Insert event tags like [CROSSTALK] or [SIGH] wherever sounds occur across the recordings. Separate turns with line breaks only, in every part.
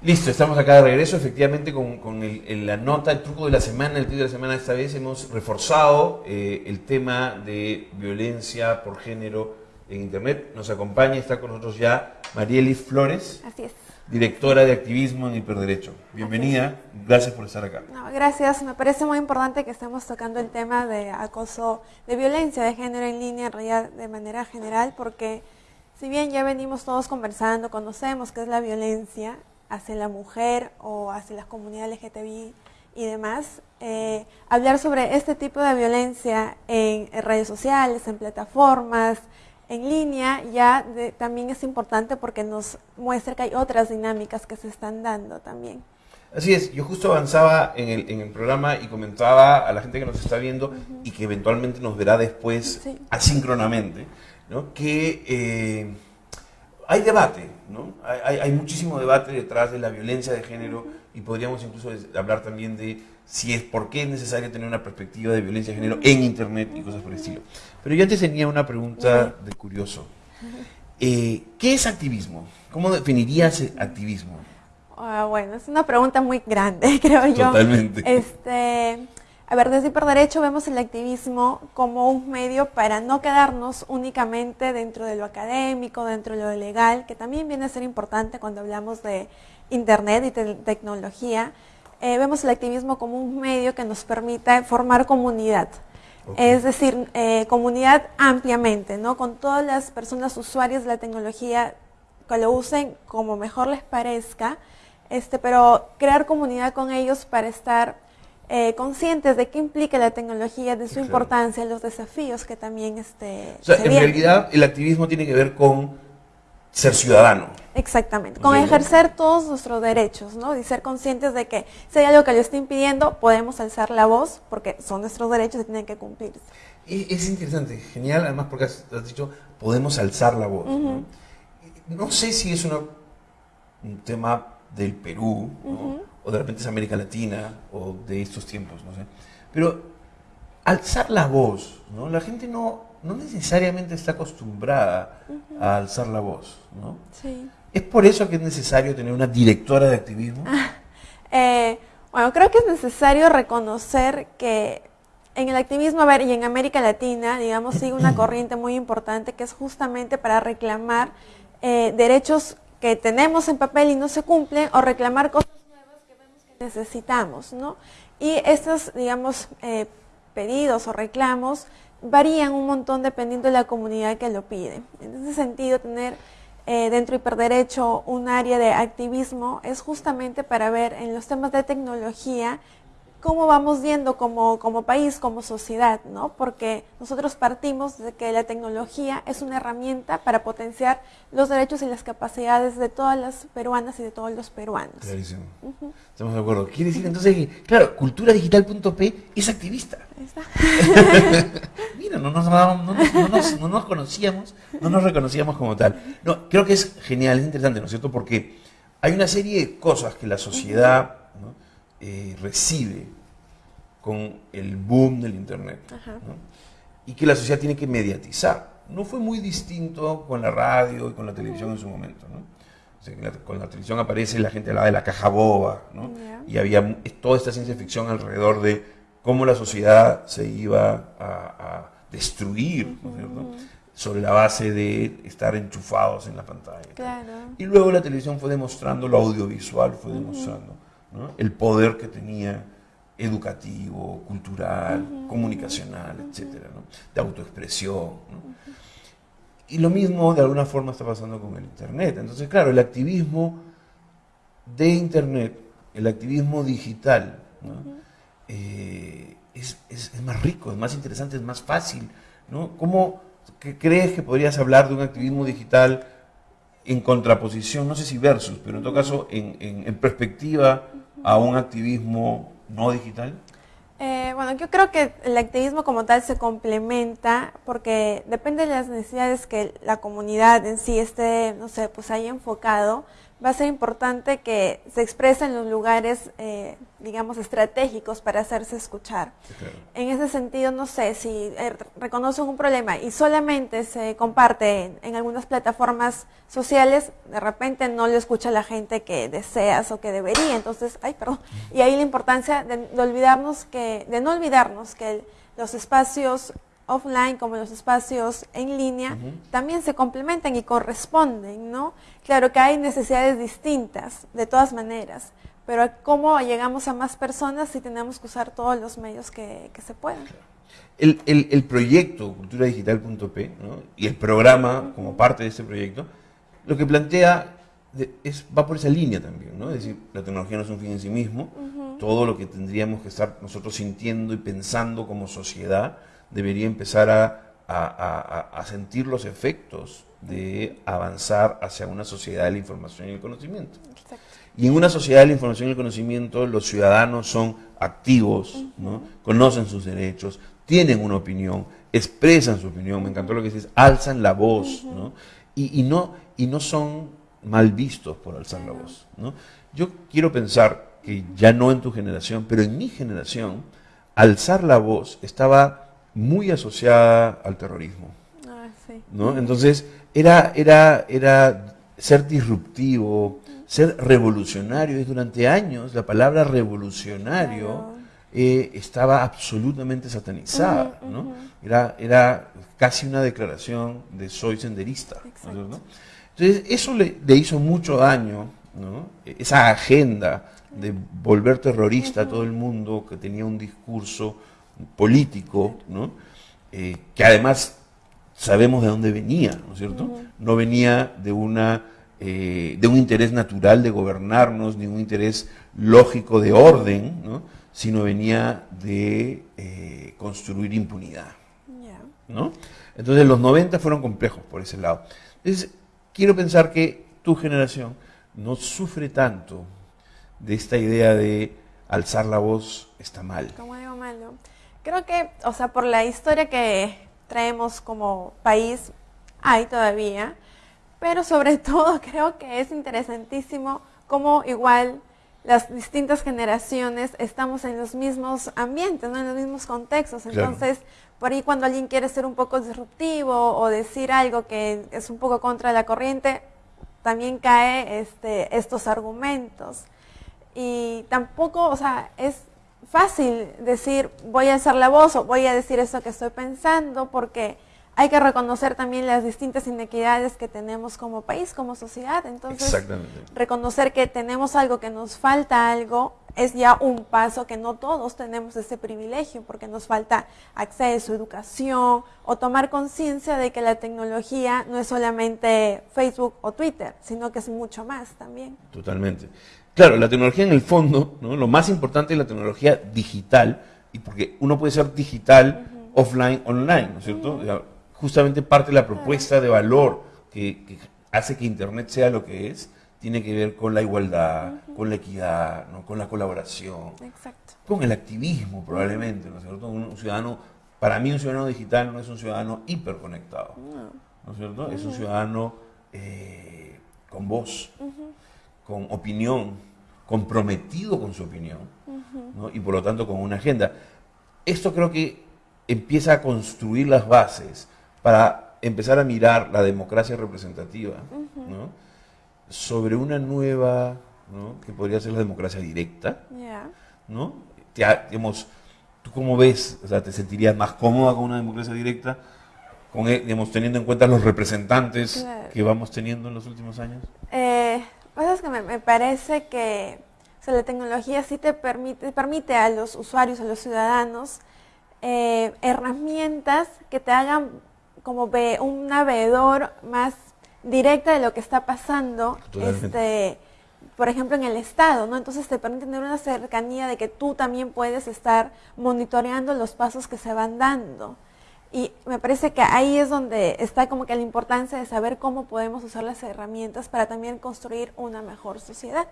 Listo, estamos acá de regreso, efectivamente con, la nota, el truco de la semana, el título de la semana, esta vez hemos reforzado eh, el tema de violencia por género en Internet. Nos acompaña, está con nosotros ya Marieli Flores.
Así es.
Directora de activismo en Hiperderecho. Bienvenida, gracias por estar acá.
gracias, me parece muy importante que estemos tocando el tema de acoso, de violencia de género en línea, en realidad de manera general, porque si bien ya venimos todos conversando, conocemos qué es la violencia, hacia la mujer o hacia las comunidades LGTBI y demás, eh, hablar sobre este tipo de violencia en, redes sociales, en plataformas, en línea, ya también es importante porque nos muestra que hay otras dinámicas que se están dando también.
Así es, yo justo avanzaba en el, en el programa y comentaba a la gente que nos está viendo y que eventualmente nos verá después asíncronamente, ¿no? que eh, hay debate, ¿no? Hay, hay, muchísimo debate detrás de la violencia de género y podríamos incluso hablar también de si es por qué es necesario tener una perspectiva de violencia de género en Internet y cosas por el estilo. Pero yo antes tenía una pregunta de curioso. Eh, ¿Qué es activismo? ¿Cómo definirías activismo?
Ah, bueno, es una pregunta muy grande, [LAUGHS] creo yo.
Totalmente.
Este, a ver, desde Hiperderecho vemos el activismo como un medio para no quedarnos únicamente dentro de lo académico, dentro de lo legal, que también viene a ser importante cuando hablamos de Internet y tecnología. Eh, vemos el activismo como un medio que nos permita formar comunidad. Es decir, eh, comunidad ampliamente, ¿no? Con todas las personas usuarias de la tecnología que lo usen como mejor les parezca, este, pero crear comunidad con ellos para estar eh, conscientes de qué implica la tecnología, de su importancia, los desafíos que también este,
o sea, en realidad el activismo tiene que ver con ser ciudadano.
Exactamente, con ejercer todos nuestros derechos, ¿no? Y ser conscientes de que si hay algo que lo está impidiendo, podemos alzar la voz porque son nuestros derechos y tienen que cumplirse.
Es interesante, genial, además porque has, dicho, podemos alzar la voz. ¿no? sé si es un tema del Perú, o de repente es América Latina, o de estos tiempos, no sé. Pero alzar la voz, ¿no? La gente no, no necesariamente está acostumbrada a alzar la voz, ¿no?
Sí.
¿Es por eso que es necesario tener una directora de activismo?
Eh, bueno, creo que es necesario reconocer que en el activismo, a ver, y en América Latina, digamos, sigue una [CLEARS THROAT] corriente muy importante que es justamente para reclamar eh, derechos que tenemos en papel y no se cumplen o reclamar cosas nuevas que vemos que necesitamos, ¿no? Y estos, digamos, eh, pedidos o reclamos varían un montón dependiendo de la comunidad que lo pide. En ese sentido, tener eh, dentro de Hiperderecho un área de activismo es justamente para ver en los temas de tecnología cómo vamos viendo como, como país, como sociedad, ¿no? Porque nosotros partimos de que la tecnología es una herramienta para potenciar los derechos y las capacidades de todas las peruanas y de todos los peruanos.
Clarísimo. Estamos de acuerdo. Quiere decir entonces que, claro, culturadigital.p es activista. [LAUGHS] Mira, no nos, no, nos, no nos conocíamos, no nos reconocíamos como tal. No, creo que es genial, es interesante, ¿no es cierto? Porque hay una serie de cosas que la sociedad eh, recibe con el boom del Internet y que la sociedad tiene que mediatizar. No fue muy distinto con la radio y con la televisión en su momento. con la televisión aparece la gente hablaba de la caja boba y había toda esta ciencia ficción alrededor de cómo la sociedad se iba a, destruir sobre la base de estar enchufados en la pantalla. Y luego la televisión fue demostrando, lo audiovisual fue demostrando el poder que tenía educativo, cultural, comunicacional, etcétera, de autoexpresión. Y lo mismo de alguna forma está pasando con el Internet. Entonces, claro, el activismo de Internet, el activismo digital, eh, es, más rico, es más interesante, es más fácil. ¿no? ¿Cómo crees que podrías hablar de un activismo digital en contraposición, no sé si versus, pero en todo caso en, perspectiva a un activismo no digital?
Eh, bueno, yo creo que el activismo como tal se complementa porque depende de las necesidades que la comunidad en sí esté, no sé, pues haya enfocado, va a ser importante que se exprese en los lugares, eh, digamos, estratégicos para hacerse escuchar. En ese sentido, no sé, si eh, reconocen un problema y solamente se comparte en, algunas plataformas sociales, de repente no lo escucha la gente que deseas o que debería. Entonces, ay, perdón. Y ahí la importancia de, olvidarnos que, de no olvidarnos que los espacios offline como los espacios en línea también se complementan y corresponden, ¿no? Claro que hay necesidades distintas, de todas maneras, pero ¿cómo llegamos a más personas si tenemos que usar todos los medios que, se puedan?
El, el, proyecto culturadigital.p ¿no? y el programa como parte de ese proyecto, lo que plantea es, va por esa línea también, ¿no? Es decir, la tecnología no es un fin en sí mismo, todo lo que tendríamos que estar nosotros sintiendo y pensando como sociedad, debería empezar a, sentir los efectos de avanzar hacia una sociedad de la información y el conocimiento. Y en una sociedad de la información y el conocimiento, los ciudadanos son activos, ¿no? conocen sus derechos, tienen una opinión, expresan su opinión, me encantó lo que dices, alzan la voz, ¿no? Y, no, y no son mal vistos por alzar la voz. ¿no? Yo quiero pensar que ya no en tu generación, pero en mi generación, alzar la voz estaba muy asociada al terrorismo. Ah, ¿no? Entonces, era, era, era ser disruptivo, ser revolucionario. Y durante años la palabra revolucionario eh, estaba absolutamente satanizada. ¿no? Era, era casi una declaración de soy senderista. Entonces, eso le, hizo mucho daño, ¿no? esa agenda de volver terrorista a todo el mundo que tenía un discurso político, ¿no? Eh, que además sabemos de dónde venía, ¿no es cierto? No venía de, una, eh, de un interés natural de gobernarnos, ni un interés lógico de orden, ¿no? sino venía de eh, construir impunidad. ¿no? Entonces los 90 fueron complejos por ese lado. Entonces, quiero pensar que tu generación no sufre tanto de esta idea de alzar la voz está mal.
Como digo malo. Creo que, o sea, por la historia que traemos como país, hay todavía, pero sobre [LAUGHS] todo creo que es interesantísimo cómo igual las distintas generaciones estamos en los mismos ambientes, ¿no? en los mismos contextos. Entonces, por ahí cuando alguien quiere ser un poco disruptivo o decir algo que es un poco contra la corriente, también cae este, estos argumentos. Y tampoco, o sea, es fácil decir voy a hacer la voz o voy a decir eso que estoy pensando porque hay que reconocer también las distintas inequidades que tenemos como país, como sociedad. Entonces, reconocer que tenemos algo, que nos falta algo, es ya un paso que no todos tenemos ese privilegio, porque nos falta acceso, educación o tomar conciencia de que la tecnología no es solamente Facebook o Twitter, sino que es mucho más también.
Totalmente. Claro, la tecnología en el fondo, ¿no? lo más importante es la tecnología digital, y porque uno puede ser digital, offline, online, ¿no es cierto? Justamente parte de la propuesta de valor que, hace que Internet sea lo que es, tiene que ver con la igualdad, con la equidad, ¿no? con la colaboración, con el activismo probablemente, ¿no es cierto? Un, ciudadano, para mí un ciudadano digital no es un ciudadano hiperconectado, ¿no es cierto? Es un ciudadano eh, con voz, con opinión, comprometido con su opinión y por lo tanto con una agenda. Esto creo que empieza a construir las bases para empezar a mirar la democracia representativa sobre una nueva, que podría ser la democracia directa. ¿no? ¿Tú cómo ves? O sea, ¿Te sentirías más cómoda con una democracia directa? Con, eh, digamos, teniendo en cuenta los representantes que vamos teniendo en los últimos años?
Eh, es que me, parece que la tecnología sí te permite, permite a los usuarios, a los ciudadanos, eh, herramientas que te hagan como ve, un navegador más directa de lo que está pasando, este, por ejemplo, en el Estado, ¿no? Entonces te permite tener una cercanía de que tú también puedes estar monitoreando los pasos que se van dando. Y me parece que ahí es donde está como que la importancia de saber cómo podemos usar las herramientas para también construir una mejor sociedad.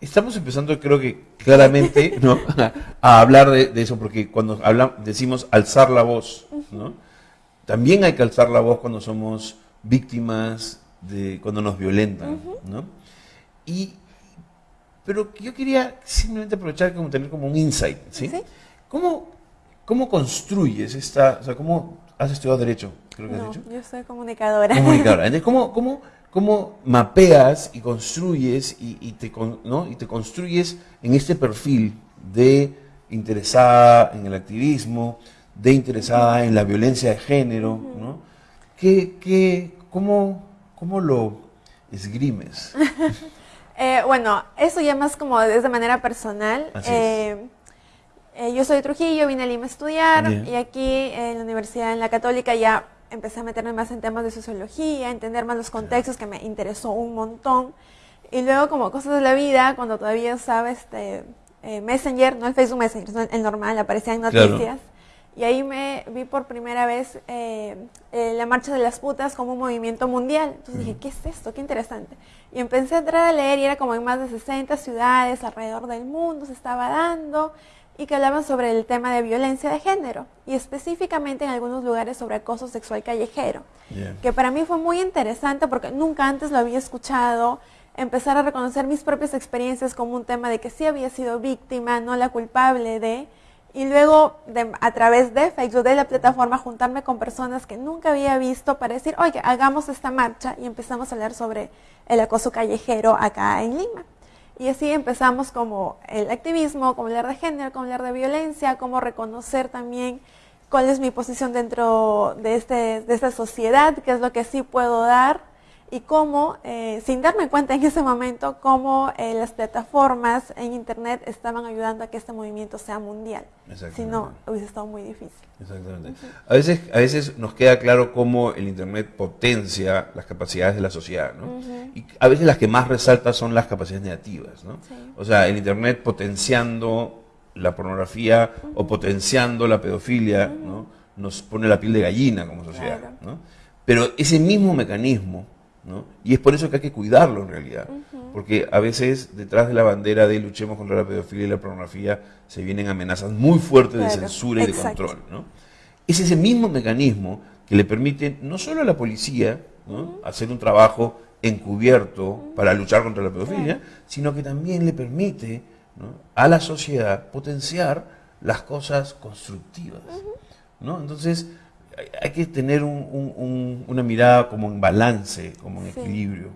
Estamos empezando, creo que claramente, [LAUGHS] ¿no? a hablar de, eso, porque cuando hablamos, decimos alzar la voz, ¿no? también hay que alzar la voz cuando somos víctimas de cuando nos violentan, ¿no? Y, pero yo quería simplemente aprovechar como tener como un insight, ¿sí? ¿Cómo, ¿Cómo construyes esta, o sea, cómo has estudiado Derecho?
Creo que has dicho. yo soy comunicadora.
Comunicadora. [LAUGHS] Entonces, ¿cómo, cómo, cómo mapeas y construyes y, te, ¿no? y te construyes en este perfil de interesada en el activismo, de interesada en la violencia de género, ¿no? ¿Qué, qué, cómo, ¿Cómo lo esgrimes? [LAUGHS]
Eh, bueno, eso ya más como de manera personal. Eh, eh, yo soy de Trujillo, vine a Lima a estudiar y aquí en la universidad, en la católica, ya empecé a meterme más en temas de sociología, entender más los contextos, que me interesó un montón. Y luego como cosas de la vida, cuando todavía usaba este, Messenger, no el Facebook Messenger, el normal, aparecían noticias. Y ahí me vi por primera vez eh, eh, la Marcha de las Putas como un movimiento mundial. Entonces dije, ¿qué es esto? Qué interesante. Y empecé a entrar a leer y era como en más de 60 ciudades alrededor del mundo se estaba dando y que hablaban sobre el tema de violencia de género y específicamente en algunos lugares sobre acoso sexual callejero, que para mí fue muy interesante porque nunca antes lo había escuchado, empezar a reconocer mis propias experiencias como un tema de que sí había sido víctima, no la culpable de, y luego a través de Facebook, de la plataforma, juntarme con personas que nunca había visto para decir, oye, hagamos esta marcha y empezamos a hablar sobre el acoso callejero acá en Lima. Y así empezamos como el activismo, como hablar de género, como hablar de violencia, como reconocer también cuál es mi posición dentro de, este, de esta sociedad, qué es lo que sí puedo dar y cómo, eh, sin darme cuenta en ese momento, cómo eh, las plataformas en Internet estaban ayudando a que este movimiento sea mundial. Si no, hubiese estado muy difícil.
Exactamente. a, veces, a veces nos queda claro cómo el Internet potencia las capacidades de la sociedad, ¿no? Y a veces las que más resalta son las capacidades negativas, ¿no? O sea, el Internet potenciando la pornografía o potenciando la pedofilia, ¿no? Nos pone la piel de gallina como sociedad, ¿no? Pero ese mismo mecanismo y es por eso que hay que cuidarlo en realidad, porque a veces detrás de la bandera de luchemos contra la pedofilia y la pornografía se vienen amenazas muy fuertes de censura y de control. ¿no? Es ese mismo mecanismo que le permite no solo a la policía hacer un trabajo encubierto para luchar contra la pedofilia, sino que también le permite a la sociedad potenciar las cosas constructivas. ¿no? Entonces, hay que tener una mirada como en balance, como en equilibrio.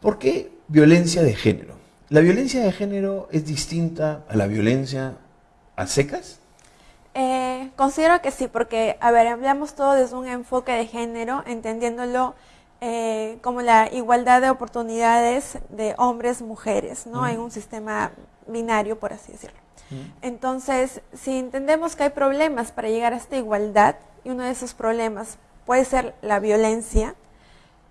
¿Por qué violencia de género? ¿La violencia de género es distinta a la violencia a secas?
Eh, considero que sí, porque, a ver, hablamos todo desde un enfoque de género, entendiéndolo eh, como la igualdad de oportunidades de hombres, mujeres, ¿no? En un sistema binario, por así decirlo. Entonces, si entendemos que hay problemas para llegar a esta igualdad, y uno de esos problemas puede ser la violencia,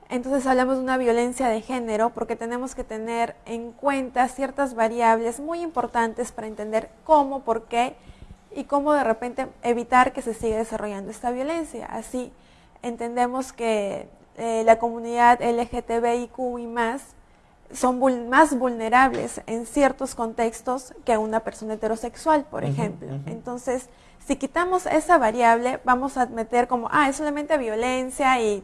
entonces hablamos de una violencia de género porque tenemos que tener en cuenta ciertas variables muy importantes para entender cómo, por qué y cómo de repente evitar que se siga desarrollando esta violencia. Así entendemos que eh, la comunidad LGTBIQ y más son más vulnerables en ciertos contextos que una persona heterosexual, por ejemplo. Entonces, si quitamos esa variable, vamos a meter como, ah, es solamente violencia y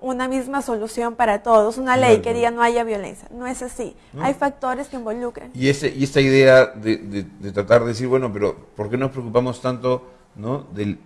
una misma solución para todos, una ley que diga no haya violencia. No es así. Hay factores que involucran.
Y, ese, y esta idea de, tratar de decir, bueno, pero ¿por qué nos preocupamos tanto ¿no? del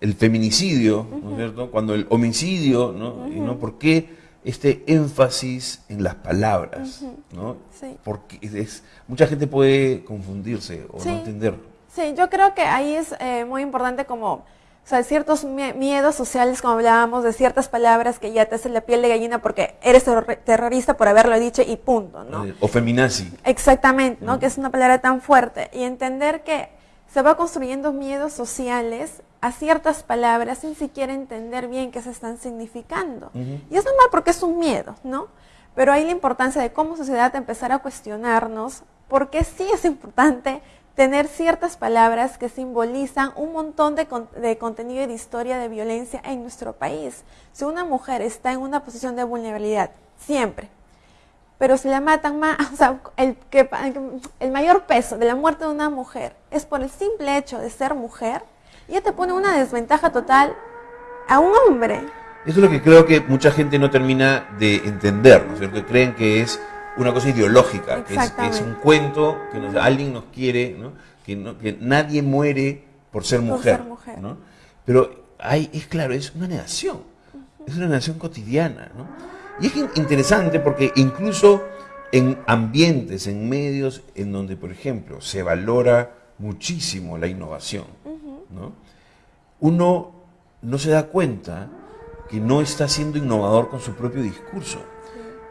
el feminicidio, ¿no es cierto? Cuando el homicidio, ¿no? Y no, ¿por qué? Este énfasis en las palabras, ¿no? Porque es, mucha gente puede confundirse o no entender.
Sí, yo creo que ahí es eh, muy importante como, o sea, ciertos miedos sociales, como hablábamos, de ciertas palabras que ya te hacen la piel de gallina porque eres terrorista por haberlo dicho y punto, ¿no? Eh,
o feminazi.
Exactamente, ¿no? Que es una palabra tan fuerte. Y entender que se va construyendo miedos sociales a ciertas palabras sin siquiera entender bien qué se están significando. Y es normal porque es un miedo, ¿no? Pero hay la importancia de como sociedad empezar a cuestionarnos porque sí es importante tener ciertas palabras que simbolizan un montón de, de, contenido y de historia de violencia en nuestro país. Si una mujer está en una posición de vulnerabilidad, siempre, pero si la matan más, [LAUGHS] o sea, el, que, el mayor peso de la muerte de una mujer es por el simple hecho de ser mujer, ya te pone una desventaja total a un hombre.
Eso es lo que creo que mucha gente no termina de entender, ¿no es cierto? Creen que es una cosa ideológica, que es, es un cuento, que nos- alguien nos quiere, ¿no? Que, no- que nadie muere por ser
Por
mujer.
ser mujer.
¿no? Pero hay, es claro, es una negación, es una negación cotidiana. ¿no? Y es in- interesante porque incluso en ambientes, en medios en donde, por ejemplo, se valora muchísimo la innovación, ¿no? uno no se da cuenta que no está siendo innovador con su propio discurso,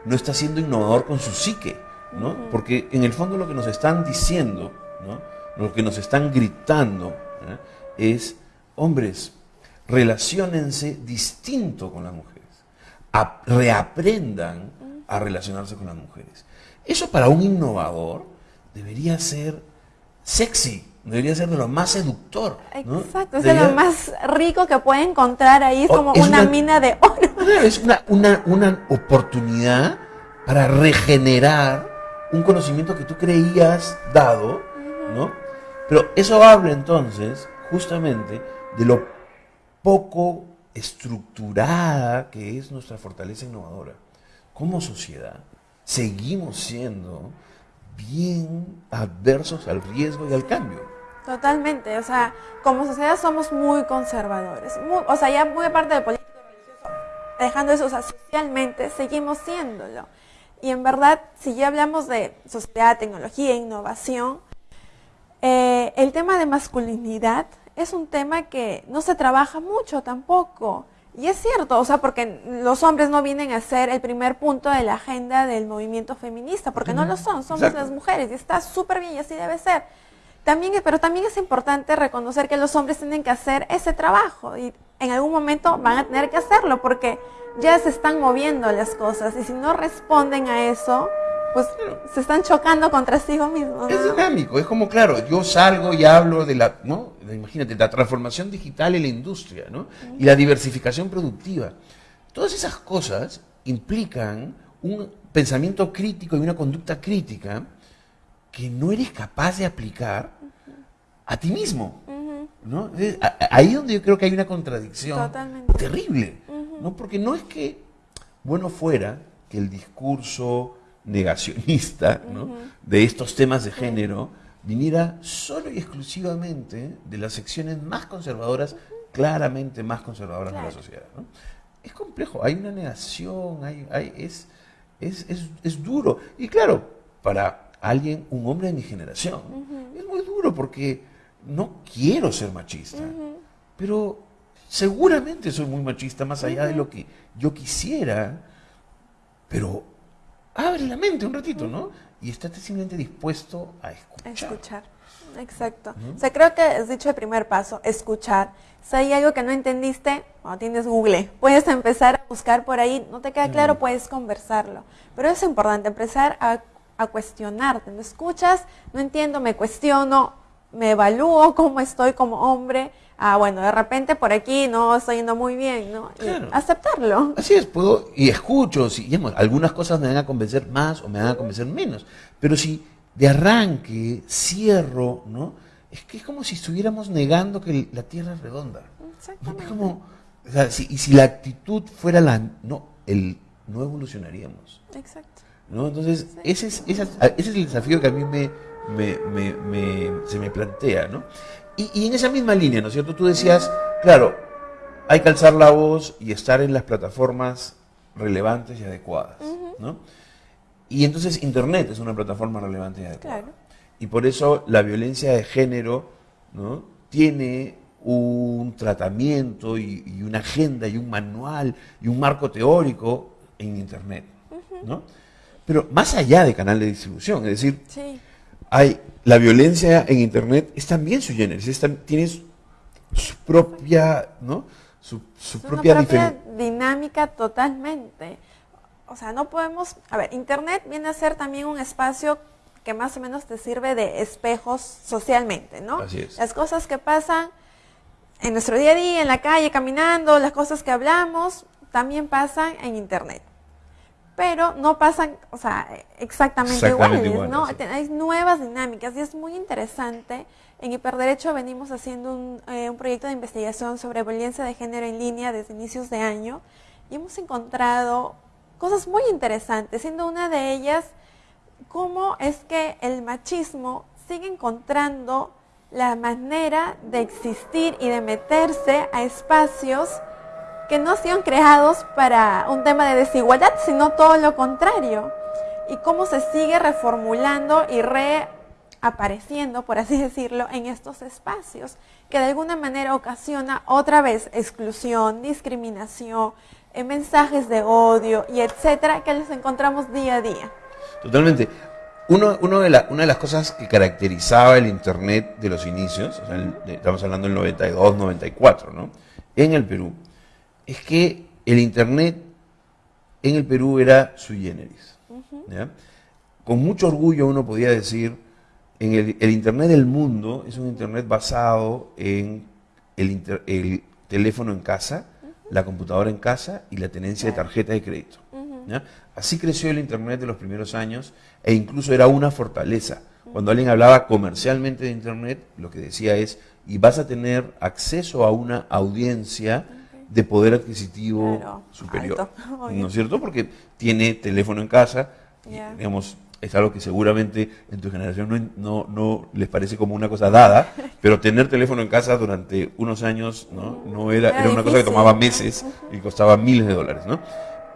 no está siendo innovador con su psique, ¿no? Porque en el fondo lo que nos están diciendo, ¿no? Lo que nos están gritando ¿eh? es, hombres, relaciónense distinto con las mujeres, A- reaprendan a relacionarse con las mujeres. Eso para un innovador debería ser sexy, debería ser de lo más seductor. ¿no?
Exacto, es de lo más rico que puede encontrar ahí, es como
es
una,
una-
mina de oro. [LAUGHS]
Es una, una, una oportunidad para regenerar un conocimiento que tú creías dado, ¿no? Pero eso habla entonces justamente de lo poco estructurada que es nuestra fortaleza innovadora. Como sociedad seguimos siendo bien adversos al riesgo y al cambio.
Totalmente, o sea, como sociedad somos muy conservadores. O sea, ya muy aparte del político religioso, dejando eso, o sea, socialmente seguimos siéndolo. Y en verdad, si ya hablamos de sociedad, tecnología, innovación, eh, el tema de masculinidad es un tema que no se trabaja mucho tampoco. Y es cierto, o sea, porque los hombres no vienen a ser el primer punto de la agenda del movimiento feminista, porque no lo son, somos
Exacto.
las mujeres y está súper bien y así debe ser. También, pero también es importante reconocer que los hombres tienen que hacer ese trabajo y en algún momento van a tener que hacerlo porque ya se están moviendo las cosas y si no responden a eso, pues se están chocando contra sí mismos.
Es
¿no?
dinámico, es como, claro, yo salgo y hablo de la, ¿no? Imagínate, la transformación digital en la industria, ¿no? Y la diversificación productiva. Todas esas cosas implican un pensamiento crítico y una conducta crítica que no eres capaz de aplicar a ti mismo, ¿no? Es- a- a- Ahí donde yo creo que hay una contradicción
Totalmente.
terrible, ¿no? Porque no es que bueno fuera que el discurso negacionista ¿no? de estos temas de género viniera solo y exclusivamente de las secciones más conservadoras, claramente más conservadoras de la sociedad. ¿no? Es complejo, hay una negación, hay, hay- es, es, es- es duro. Y claro, para alguien, un hombre de mi generación, es muy duro porque no quiero ser machista, pero seguramente soy muy machista más allá de lo que yo quisiera, pero abre la mente un ratito, ¿no? Y estate simplemente dispuesto a escuchar.
Escuchar. Exacto. O sea, creo que has dicho el primer paso, escuchar. Si hay algo que no entendiste, cuando tienes Google, puedes empezar a buscar por ahí, no te queda claro, puedes conversarlo. Pero es importante empezar a, a cuestionarte. ¿No escuchas? No entiendo, me cuestiono, me evalúo cómo estoy como hombre. Ah, bueno, de repente por aquí no estoy yendo muy bien, ¿no? Y
Claro.
aceptarlo.
Así es, puedo y escucho, si, digamos, algunas cosas me van a convencer más o me van a convencer menos, pero si de arranque cierro, ¿no? Es que es como si estuviéramos negando que la Tierra es redonda.
Exactamente.
Es como, o sea, si- y si la actitud fuera la, no, el, no evolucionaríamos.
Exacto.
¿no? Entonces, ese es, ese es el desafío que a mí me, me- me- me- se me plantea, ¿no? Y, y en esa misma línea, ¿no es cierto? Tú decías, claro, hay que alzar la voz y estar en las plataformas relevantes y adecuadas, ¿no? Y entonces Internet es una plataforma relevante y adecuada.
Claro.
Y por eso la violencia de género, ¿no? Tiene un tratamiento y, y una agenda y un manual y un marco teórico en Internet, ¿no? Pero más allá de canal de distribución, es decir,
Sí.
Hay la violencia en internet es también su tam- tiene su, su propia, ¿no? Su, su
Es
propia,
una propia dinámica totalmente. O sea, no podemos... A ver, Internet viene a ser también un espacio que más o menos te sirve de espejos socialmente, ¿no?
Así es.
Las cosas que pasan en nuestro día a día, en la calle, caminando, las cosas que hablamos, también pasan en Internet. Pero no pasan, o sea, exactamente,
Exactamente
iguales, ¿no?
sí.
Hay nuevas dinámicas y es muy interesante. En Hiperderecho venimos haciendo un, eh, un proyecto de investigación sobre violencia de género en línea desde inicios de año y hemos encontrado cosas muy interesantes, siendo una de ellas cómo es que el machismo sigue encontrando la manera de existir y de meterse a espacios que no sido creados para un tema de desigualdad, sino todo lo contrario. Y cómo se sigue reformulando y reapareciendo, por así decirlo, en estos espacios, que de alguna manera ocasiona otra vez exclusión, discriminación, eh, mensajes de odio y etcétera, que los encontramos día a día.
Totalmente. Uno, uno de la- una de las cosas que caracterizaba el Internet de los inicios, o sea, el- estamos hablando del 92, 94, ¿no? En el Perú, es que el Internet en el Perú era sui generis. ¿ya? Con mucho orgullo uno podía decir, en el, el Internet del mundo es un Internet basado en el, inter- el teléfono en casa, la computadora en casa y la tenencia de tarjeta de crédito. ¿ya? Así creció el Internet de los primeros años e incluso era una fortaleza. Cuando alguien hablaba comercialmente de Internet, lo que decía es, y vas a tener acceso a una audiencia de poder adquisitivo
Claro,
superior.
alto. [LAUGHS]
¿No es cierto? Porque tiene teléfono en casa, digamos, es algo que seguramente en tu generación no, no, no les parece como una cosa dada, [LAUGHS] pero tener teléfono en casa durante unos años no, no era,
Era
era una cosa que tomaba meses [LAUGHS] y costaba miles de dólares, ¿no?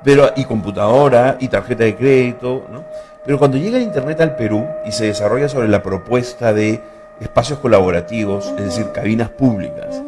Pero, y computadora, y tarjeta de crédito, ¿no? Pero cuando llega el Internet al Perú y se desarrolla sobre la propuesta de espacios colaborativos, es decir, cabinas públicas,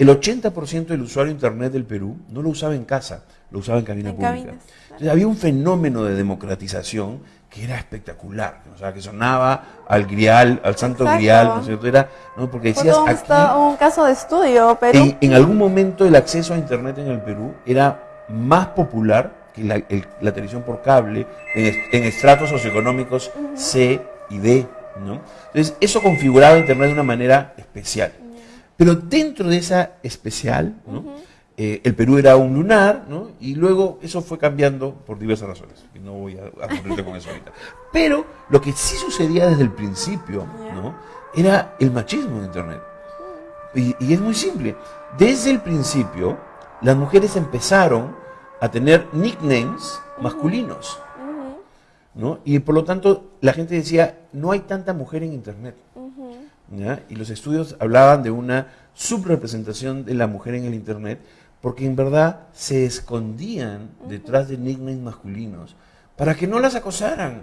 el 80% del usuario de Internet del Perú no lo usaba en casa, lo usaba en cabina
En
pública.
cabinas, claro.
Entonces había un fenómeno de democratización que era espectacular, o sea, que sonaba al grial, al santo
Exacto.
grial, ¿no es cierto? Era, ¿no? Porque decías
un,
aquí,
un caso de estudio, pero
en, en algún momento el acceso a Internet en el Perú era más popular que la, el- la televisión por cable en estratos socioeconómicos C y D, ¿no? Entonces eso configuraba Internet de una manera especial. Pero dentro de esa especial, ¿no? Eh, el Perú era un lunar, ¿no? Y luego eso fue cambiando por diversas razones. Y no voy a aburrirte con eso ahorita. Pero lo que sí sucedía desde el principio, ¿no? Era el machismo en Internet. Y, y es muy simple. Desde el principio, las mujeres empezaron a tener nicknames masculinos. ¿no? Y por lo tanto, la gente decía, no hay tanta mujer en Internet. ¿Ya? Y los estudios hablaban de una subrepresentación de la mujer en el Internet, porque en verdad se escondían detrás de nicknames masculinos para que no las acosaran.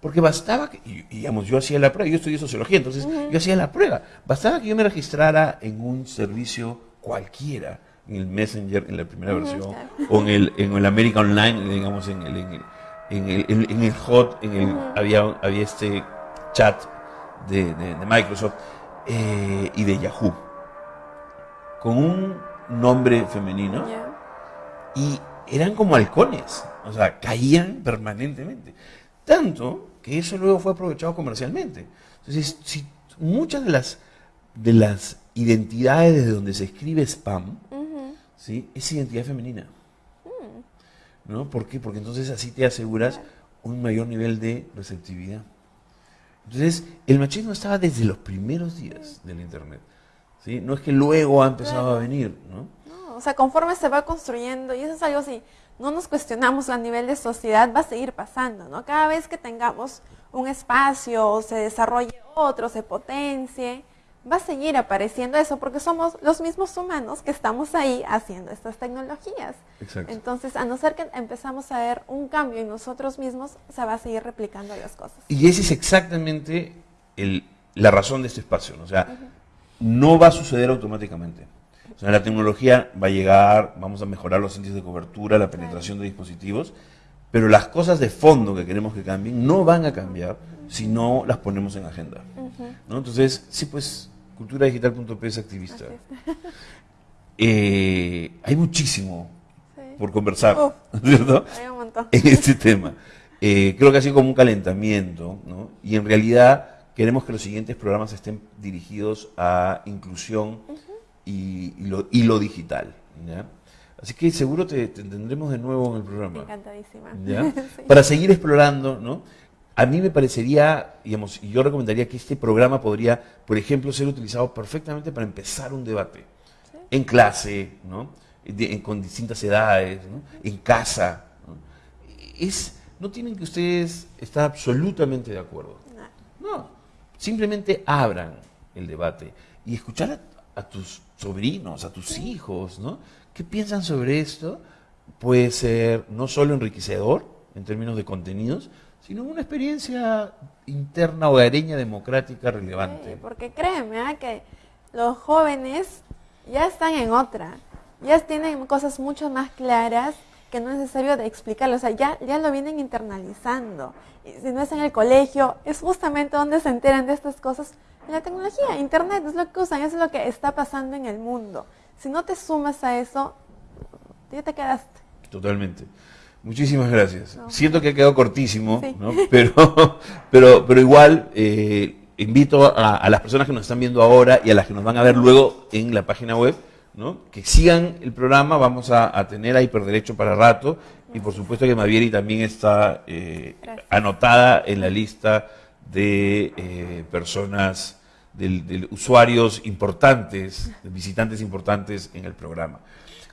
Porque bastaba que, y, digamos, yo hacía la prueba, yo estudié sociología, entonces yo hacía la prueba. Bastaba que yo me registrara en un servicio cualquiera, en el Messenger, en la primera
Ujú,
versión, o en el, en el America Online, digamos, en el, en el, en el, en- en el Hot, en el, había, había este chat de, de- de Microsoft eh, y de Yahoo, con un nombre femenino y eran como halcones, o sea, caían permanentemente. Tanto que eso luego fue aprovechado comercialmente. Entonces, si muchas de las, de las identidades desde donde se escribe spam. ¿sí? es identidad femenina. ¿No? ¿Por qué? Porque entonces así te aseguras un mayor nivel de receptividad. Entonces, el machismo estaba desde los primeros días del Internet. ¿sí? No es que luego ha empezado a venir, ¿no?
No, o sea, conforme se va construyendo, y eso es algo así, no nos cuestionamos a nivel de sociedad, va a seguir pasando, ¿no? Cada vez que tengamos un espacio, o se desarrolle otro, se potencie, va a seguir apareciendo eso, porque somos los mismos humanos que estamos ahí haciendo estas tecnologías.
Exacto.
Entonces, a no ser que empezamos a ver un cambio en nosotros mismos, se va a seguir replicando las cosas.
Y esa es exactamente el- la razón de este espacio. ¿no? O sea, no va a suceder automáticamente. O sea, la tecnología va a llegar, vamos a mejorar los índices de cobertura, la penetración de dispositivos, pero las cosas de fondo que queremos que cambien no van a cambiar si no las ponemos en agenda. ¿No? Entonces, sí, pues, culturadigital.p es activista. [LAUGHS] Eh, hay muchísimo
Sí.
por conversar,
Uf. [LAUGHS]
¿cierto?
Hay un montón. [LAUGHS]
en este tema. Eh, creo que ha sido como un calentamiento, ¿no? Y en realidad queremos que los siguientes programas estén dirigidos a inclusión y, y lo, y lo digital, ¿ya? Así que seguro te, te tendremos de nuevo en el programa.
Encantadísima.
¿ya?
Sí.
Para seguir explorando, ¿no? A mí me parecería, digamos, y yo recomendaría que este programa podría, por ejemplo, ser utilizado perfectamente para empezar un debate.
Sí.
En clase, ¿no? De- en- con distintas edades, ¿no? En casa. ¿no? Es, no tienen que ustedes estar absolutamente de acuerdo.
No.
No, simplemente abran el debate y escuchar a, a tus sobrinos, a tus hijos, ¿no? ¿Qué piensan sobre esto? Puede ser no solo enriquecedor en términos de contenidos, sino una experiencia interna, hogareña, democrática relevante.
Sí, porque créeme ¿ah? que los jóvenes ya están en otra, ya tienen cosas mucho más claras que no es necesario de explicarlo, o sea, ya, ya lo vienen internalizando. Y si no es en el colegio, es justamente donde se enteran de estas cosas, en la tecnología, internet, es lo que usan, es lo que está pasando en el mundo. Si no te sumas a eso, ya te quedaste.
Totalmente. Muchísimas gracias.
No.
Siento que ha quedado cortísimo,
Sí.
¿no? [LAUGHS] pero, pero, pero igual eh, invito a, a las personas que nos están viendo ahora y a las que nos van a ver luego en la página web, ¿no? que sigan el programa, vamos a, a tener a Hiperderecho para rato y por supuesto que Mavieri también está eh, anotada en la lista de eh, personas, de usuarios importantes, de visitantes importantes en el programa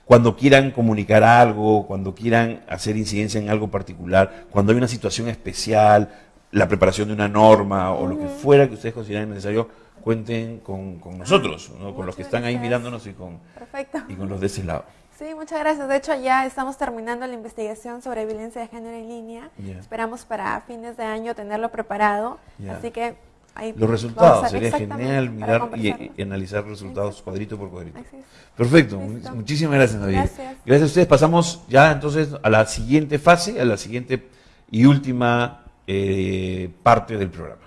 cuando quieran comunicar algo, cuando quieran hacer incidencia en algo particular, cuando hay una situación especial, la preparación de una norma o lo que fuera que ustedes consideren necesario, cuenten con, con nosotros, ¿no? con los que están ahí mirándonos y con,
Perfecto.
y con los de ese lado.
Sí, muchas gracias. De hecho, ya estamos terminando la investigación sobre violencia de género en línea. Esperamos para fines de año tenerlo preparado. Así que ahí
Los resultados, sería genial mirar y, analizar resultados cuadrito por cuadrito. Perfecto,
Listo.
muchísimas gracias, Javier.
Gracias.
Gracias a ustedes. Pasamos ya entonces a la siguiente fase, a la siguiente y última eh, parte del programa.